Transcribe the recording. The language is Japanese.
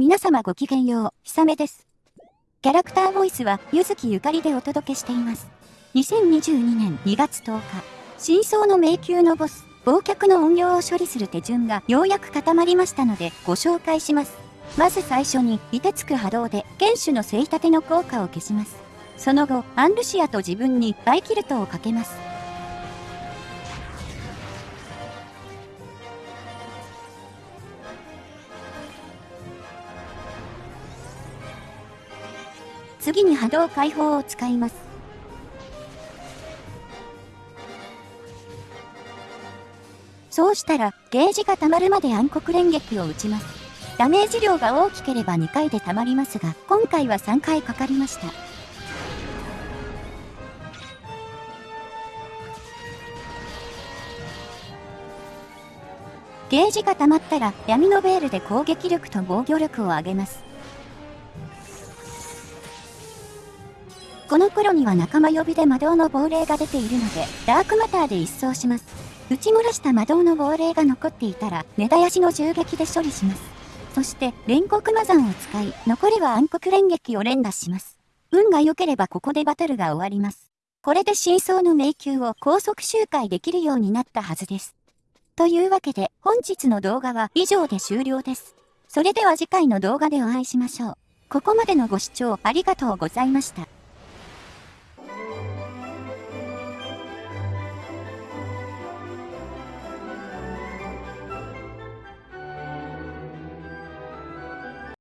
皆様ごきげんよう、ひさめです。キャラクターボイスは、ゆずきゆかりでお届けしています。2022年2月10日、真相の迷宮のボス、忘却の音量を処理する手順がようやく固まりましたので、ご紹介します。まず最初に、凍てつく波動で、剣手のせい立ての効果を消します。その後、アンルシアと自分にバイキルトをかけます。次に波動解放を使います。そうしたら、ゲージが溜まるまで暗黒連撃を打ちます。ダメージ量が大きければ2回で溜まりますが、今回は3回かかりました。ゲージが溜まったら闇のベールで攻撃力と防御力を上げます。この頃には仲間呼びで魔導の亡霊が出ているので、ダークマターで一掃します。打ち漏らした魔導の亡霊が残っていたら、根絶やしの銃撃で処理します。そして、煉獄魔山を使い、残りは暗黒連撃を連打します。運が良ければここでバトルが終わります。これで真相の迷宮を高速周回できるようになったはずです。というわけで、本日の動画は以上で終了です。それでは次回の動画でお会いしましょう。ここまでのご視聴ありがとうございました。